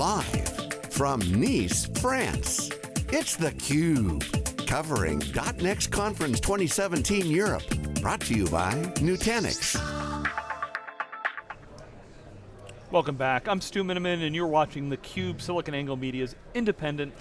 Live from Nice, France, it's theCUBE. Covering .next Conference 2017 Europe. Brought to you by Nutanix. Welcome back, I'm Stu Miniman and you're watching theCUBE, SiliconANGLE Media's independent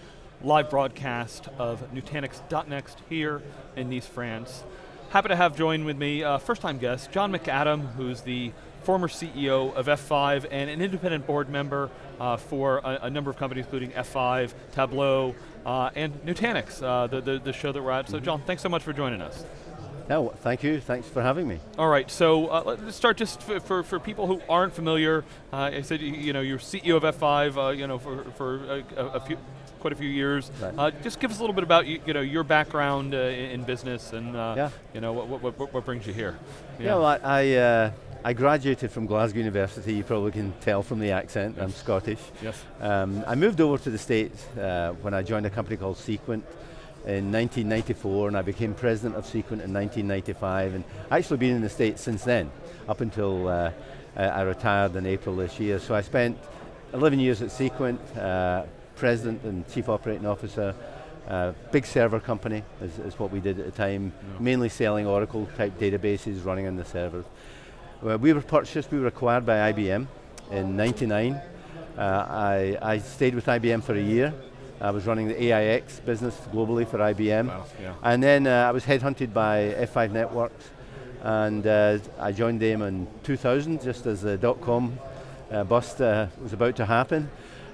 live broadcast of Nutanix .next here in Nice, France. Happy to have joined with me, uh, first time guest, John McAdam, who's the former CEO of F5 and an independent board member uh, for a, a, number of companies including F5, Tableau, uh, and Nutanix, uh, the, the, the, show that we're at. So mm-hmm. John, thanks so much for joining us. No, thank you, thanks for having me. All right, so uh, let's start just for, for, for, people who aren't familiar, uh, I said, you know, you're CEO of F5, uh, you know, for, for a, a, few, quite a few years. Right. Uh, just give us a little bit about you, you know your background uh, in, business and uh, yeah. you know what, what, what, what, brings you here. Yeah, yeah well, I, I, uh, I, graduated from Glasgow University. You probably can tell from the accent. Yes. I'm Scottish. Yes. Um, I moved over to the States uh, when I joined a company called Sequent in 1994 and I became president of Sequent in 1995 and actually been in the States since then, up until uh, I retired in April this year. So I spent 11 years at Sequent, uh, president and chief operating officer. Uh, big server company is, is, what we did at the time, yeah. mainly selling Oracle type databases running on the servers. Well, we were purchased, we were acquired by IBM in 99. Uh, I, I stayed with IBM for a year. I was running the AIX business globally for IBM. Wow, yeah. And then uh, I was headhunted by F5 Networks and uh, I joined them in 2000 just as the dot-com uh, bust uh, was about to happen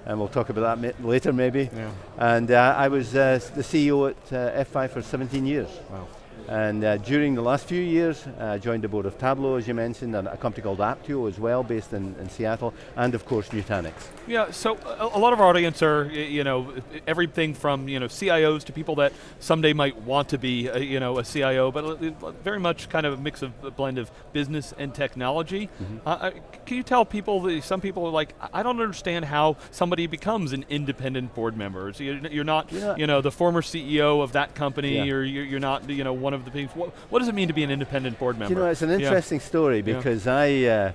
and we'll talk about that later maybe. Yeah. And uh, I was uh, the CEO at uh, F5 for 17 years. Wow. And uh, during the last few years, I uh, joined the board of Tableau, as you mentioned, and a company called Apptio as well, based in, in Seattle, and of course Nutanix. Yeah, so a, a, lot of our audience are, you know, everything from, you know, CIOs to people that someday might want to be, a, you know, a CIO, but very much kind of a mix of a blend of business and technology. Mm -hmm. uh, can you tell people, that some people are like, I don't understand how somebody becomes an independent board member. So you're not, yeah. you know, the former CEO of that company, yeah. or you're not, you know, one of the things. What, what, does it mean to be an independent board member? You know, it's an interesting yeah. story because yeah. I, uh,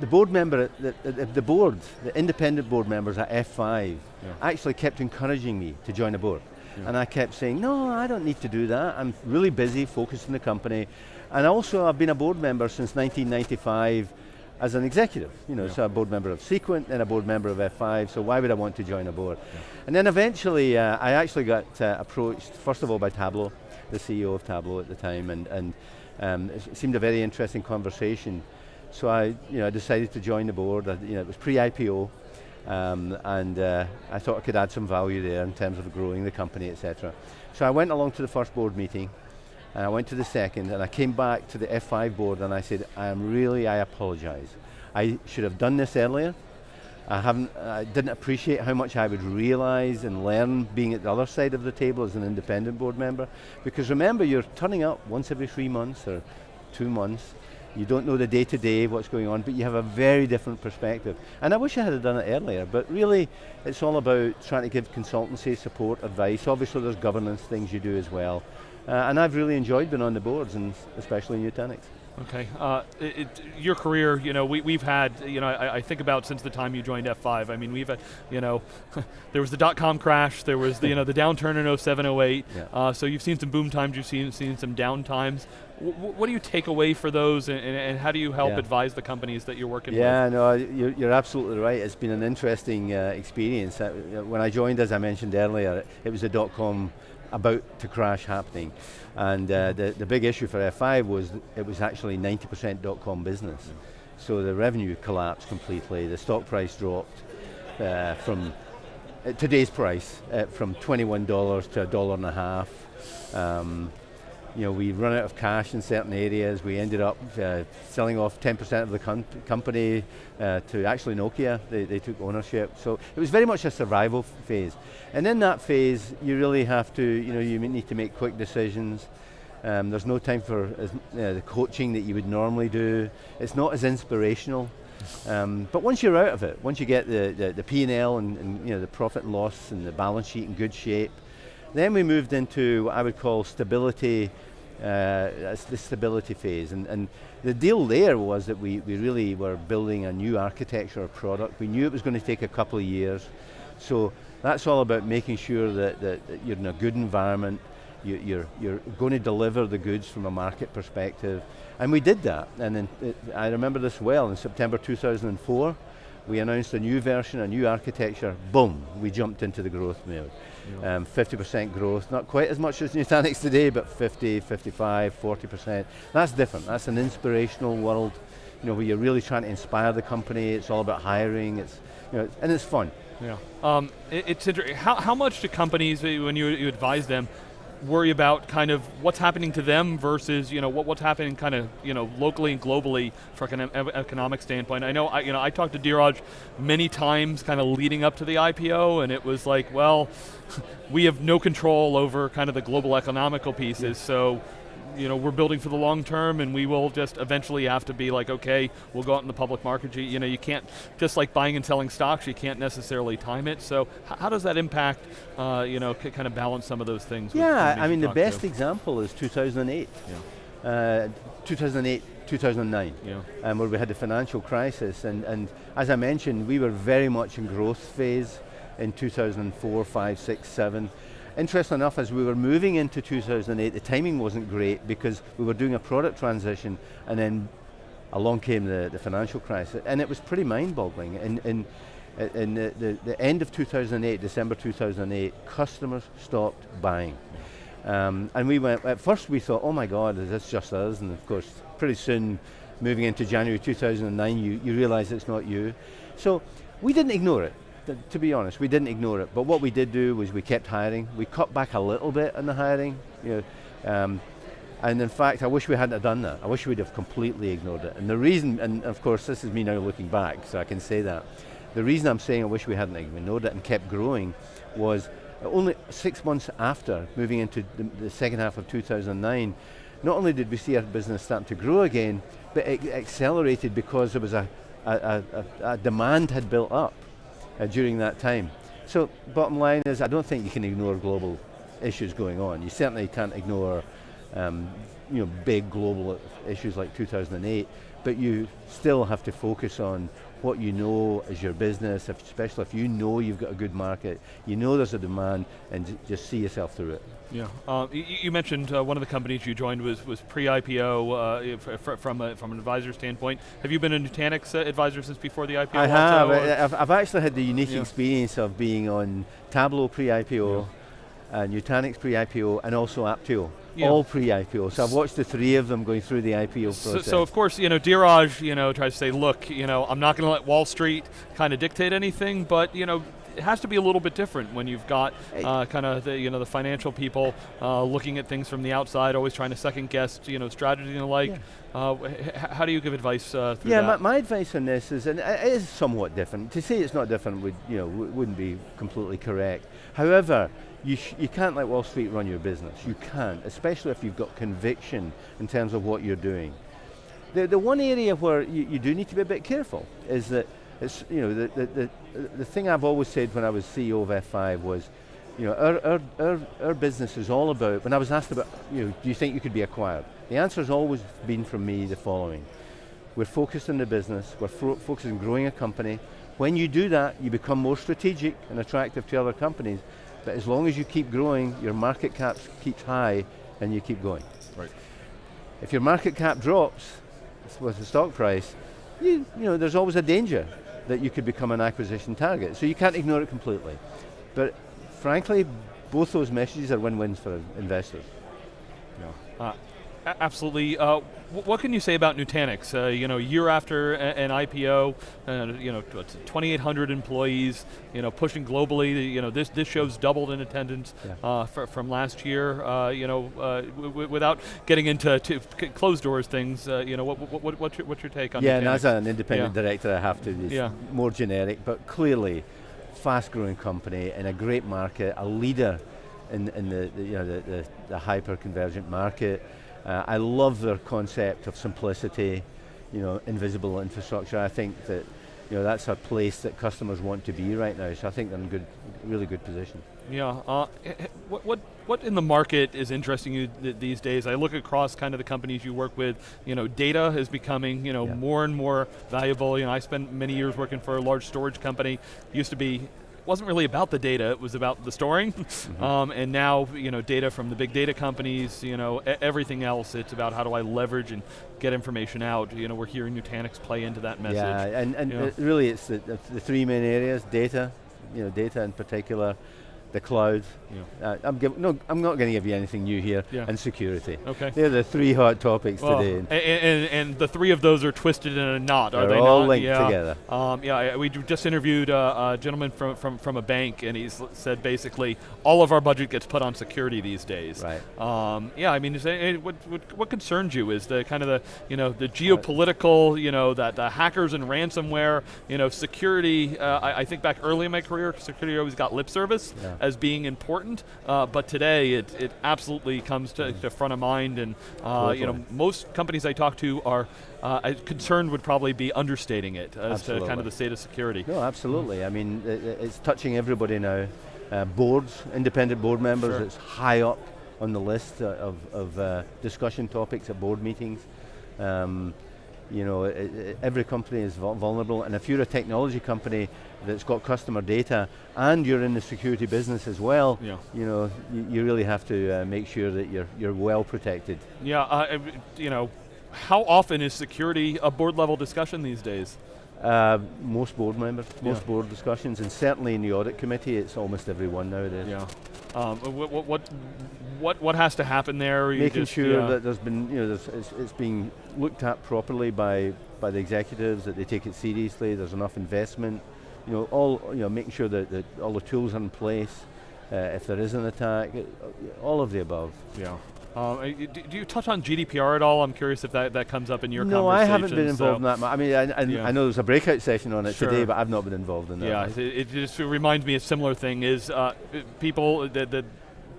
the board member, the, the, the, board, the independent board members at F5 yeah. actually kept encouraging me to join a board. And I kept saying, no, I don't need to do that. I'm really busy, focused on the company. And also I've been a board member since 1995 as an executive. You know, yeah. so a board member of Sequent and a board member of F5, so why would I want to join a board? Yeah. And then eventually, uh, I actually got uh, approached, first of all by Tableau, the CEO of Tableau at the time, and, and um, it seemed a very interesting conversation. So I, you know, I decided to join the board. I, you know, it was pre-IPO, um, and uh, I thought I could add some value there in terms of growing the company, etc. So I went along to the first board meeting, and I went to the second, and I came back to the F5 board, and I said, I am really, I apologize. I should have done this earlier. I haven't, I didn't appreciate how much I would realize and learn being at the other side of the table as an independent board member. Because remember, you're turning up once every three months or two months. You don't know the day to day, what's going on, but you have a very different perspective. And I wish I had done it earlier, but really, it's all about trying to give consultancy, support, advice. Obviously there's governance things you do as well. Uh, and I've really enjoyed being on the boards, and especially Nutanix. Okay, uh, it, it, your career, you know, we, we've had, you know, I, I, think about since the time you joined F5, I mean, we've had, you know, there was the dot-com crash, there was the, you know, the downturn in 07, 08, yeah. uh, so you've seen some boom times, you've seen, seen some down times. W what do you take away for those, and, and how do you help yeah. advise the companies that you're working yeah, with? Yeah, no, you're, you're, absolutely right. It's been an interesting uh, experience. Uh, when I joined, as I mentioned earlier, it was a dot-com about to crash happening. And uh, the, the big issue for F5 was it was actually 90% dot-com business. So the revenue collapsed completely, the stock price dropped uh, from today's price, uh, from $21 to a dollar and a half. Um, you know, we run out of cash in certain areas. We ended up uh, selling off 10% of the company uh, to actually Nokia. They, they took ownership. So it was very much a survival phase. And in that phase, you really have to, you know, you need to make quick decisions. Um, there's no time for as, the coaching that you would normally do. It's not as inspirational. Um, but once you're out of it, once you get the, the, the P&L and, and you know, the profit and loss and the balance sheet in good shape, then we moved into what I would call stability Uh, the stability phase. And, and the deal there was that we, we really were building a new architecture of product. We knew it was going to take a couple of years. So that's all about making sure that, that, that you're in a good environment, you, you're, you're going to deliver the goods from a market perspective. And we did that. And then, it, I remember this well, in September 2004, we announced a new version, a new architecture, boom, we jumped into the growth mode. 50% um, growth, not quite as much as Nutanix today, but 50, 55, 40%. That's different, that's an inspirational world, you know, where you're really trying to inspire the company, it's all about hiring, it's, you know, and it's fun. Yeah. Um, it, it's interesting. How, how much do companies, when you, you advise them, worry about kind of what's happening to them versus you know what, what's happening kind of you know locally and globally from an economic standpoint. I know I, you know I talked to Dheeraj many times kind of leading up to the IPO and it was like well we have no control over kind of the global economical pieces yeah. so you know, we're building for the long term and we will just eventually have to be like, okay, we'll go out in the public market. You, you know, you can't, just like buying and selling stocks, you can't necessarily time it. So how does that impact, uh, you know, kind of balance some of those things? Yeah, I mean, the best to? example is 2008. Yeah. Uh, 2008, 2009, yeah. um, where we had the financial crisis. And, and as I mentioned, we were very much in growth phase in 2004, 5, 6, 7. Interesting enough, as we were moving into 2008, the timing wasn't great because we were doing a product transition and then along came the, the financial crisis and it was pretty mind-boggling. In, in, in the, the, the, end of 2008, December 2008, customers stopped buying. Um, and we went, at first we thought, oh my God, is this just us? And of course, pretty soon, moving into January 2009, you, you realize it's not you. So we didn't ignore it to be honest, we didn't ignore it. But what we did do was we kept hiring. We cut back a little bit on the hiring. You know, um, and in fact, I wish we hadn't done that. I wish we'd have completely ignored it. And the reason, and of course, this is me now looking back, so I can say that. The reason I'm saying I wish we hadn't ignored it and kept growing was only six months after moving into the, the second half of 2009, not only did we see our business starting to grow again, but it accelerated because there was a, a, a, a demand had built up uh, during that time. So bottom line is I don't think you can ignore global issues going on. You certainly can't ignore um, you know, big global issues like 2008, but you still have to focus on what you know is your business, if, especially if you know you've got a good market, you know there's a demand, and just see yourself through it. Yeah, uh, you, you, mentioned uh, one of the companies you joined was, was pre-IPO uh, from, a, from an advisor standpoint. Have you been a Nutanix uh, advisor since before the IPO? I have, I've, I've, actually had the unique yeah. experience of being on Tableau pre-IPO, yeah. Uh, Nutanix pre-IPO, and also Apptio yeah. all pre-IPO. So I've watched the three of them going through the IPO process. So, so of course, you know, Dheeraj, you know, tries to say, look, you know, I'm not going to let Wall Street kind of dictate anything, but you know, it has to be a little bit different when you've got uh, kind of the you know the financial people uh, looking at things from the outside, always trying to second guess you know strategy and the like. Yeah. Uh, how do you give advice uh, yeah, my, my, advice on this is, and it is somewhat different. To say it's not different would you know wouldn't be completely correct. However, you, you can't let Wall Street run your business. You can't, especially if you've got conviction in terms of what you're doing. The, the one area where you, you do need to be a bit careful is that it's, you know, the, the, the, the thing I've always said when I was CEO of F5 was, you know, our, our, our, our business is all about, when I was asked about, you know, do you think you could be acquired? The answer has always been from me the following. We're focused on the business, we're focused on growing a company. When you do that, you become more strategic and attractive to other companies, but as long as you keep growing, your market cap keeps high, and you keep going. Right. If your market cap drops with the stock price, you, you know, there's always a danger that you could become an acquisition target. So you can't ignore it completely. But frankly, both those messages are win-wins for investors. Yeah. Uh, absolutely. Uh, what can you say about Nutanix? Uh, you know, year after an IPO, uh, you know, 2,800 employees, you know, pushing globally. You know, this this show's doubled in attendance yeah. uh, from last year. Uh, you know, uh, without getting into closed doors things, uh, you know, what, what, what's, your, what's your take on Yeah, Nutanix? and as an independent yeah. director, I have to be yeah. more generic, but clearly, fast-growing company in a great market, a leader in, in the, the you know the, the, the hyper-convergent market. Uh, I love their concept of simplicity, you know, invisible infrastructure. I think that you know, that's a place that customers want to be right now, so I think they're in good, really good position. Yeah, uh, what, what, what in the market is interesting you th these days? I look across kind of the companies you work with, you know, data is becoming, you know, yeah. more and more valuable. You know, I spent many years working for a large storage company. Used to be wasn't really about the data, it was about the storing. Mm -hmm. um, and now, you know, data from the big data companies, you know, everything else, it's about how do I leverage and get information out. You know, we're hearing Nutanix play into that message. Yeah, and, and really it's the, the three main areas, data, you know, data in particular, the cloud. Yeah. Uh, I'm, give, no, I'm not going to give you anything new here, yeah. and security. Okay. They're the three hot topics well, today. And, and, and, the three of those are twisted in a knot, They're are they all not? linked yeah. together. Um, yeah, we just interviewed a, a, gentleman from, from, from a bank, and he said basically all of our budget gets put on security these days. Right. Um, yeah, I mean, it, what, what, what, concerns you is the kind of the, you know, the geopolitical, you know, that the hackers and ransomware, you know, security, uh, I, I, think back early in my career, security always got lip service yeah. As being important uh, but today it, it absolutely comes to, to front of mind and uh, you know, most companies I talk to are uh, concerned would probably be understating it as absolutely. to kind of the state of security. No, absolutely. I mean, it, it's touching everybody now. Uh, boards, independent board members, sure. it's high up on the list uh, of, of uh, discussion topics at board meetings. Um, you know, it, it, every company is vulnerable, and if you're a technology company that's got customer data and you're in the security business as well, yeah. you know, you, you really have to uh, make sure that you're you're well protected. Yeah, uh, you know, how often is security a board level discussion these days? Uh, most board members, most yeah. board discussions, and certainly in the audit committee, it's almost everyone nowadays. Yeah. Um, what, what, what, what has to happen there? Making just, sure yeah. that there's been, you know, it's, it's being looked at properly by, by the executives, that they take it seriously, there's enough investment, you know, all, you know, making sure that, that all the tools are in place, uh, if there is an attack, all of the above. Yeah. Um, do you touch on GDPR at all? I'm curious if that, that comes up in your no, I haven't been involved so in that. much. I mean, I, I, yeah. I, know there's a breakout session on it sure. today, but I've not been involved in that. Yeah, it, it, just reminds me a similar thing is uh, people that, that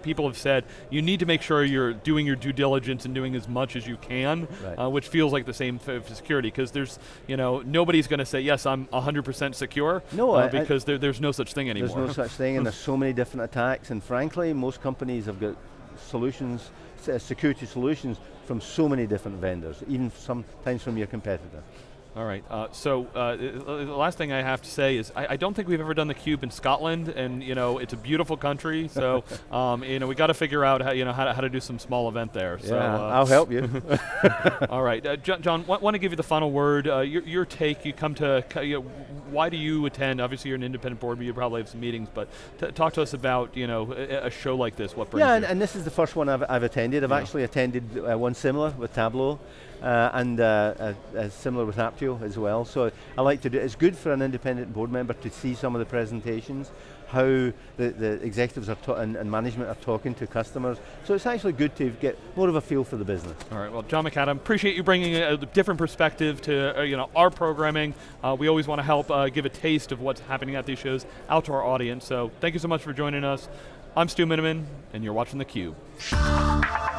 people have said you need to make sure you're doing your due diligence and doing as much as you can, right. uh, which feels like the same for security because there's, you know, nobody's going to say yes, I'm 100% secure. No, uh, because there, there's no such thing anymore. There's no such thing, and there's so many different attacks, and frankly, most companies have got solutions uh, security solutions from so many different vendors, even sometimes from your competitor. All right, uh, so uh, the last thing I have to say is I, I, don't think we've ever done the cube in Scotland, and you know it's a beautiful country. So um, you know we got to figure out how you know how to, how to do some small event there. Yeah, so, uh, I'll help you. all right, uh, John, John want to give you the final word. Uh, your, your, take. You come to you know, why do you attend? Obviously, you're an independent board, but you probably have some meetings. But talk to us about you know a, a, show like this. What brings yeah, and, and, this is the first one I've, I've attended. I've yeah. actually attended uh, one similar with Tableau uh, and uh, similar with Apptio as well. So I like to do, it's good for an independent board member to see some of the presentations, how the, the executives are and, and, management are talking to customers. So it's actually good to get more of a feel for the business. All right, well John McAdam, appreciate you bringing a, different perspective to uh, you know our programming. Uh, we always want to help uh, give a taste of what's happening at these shows out to our audience. So thank you so much for joining us. I'm Stu Miniman, and you're watching theCUBE.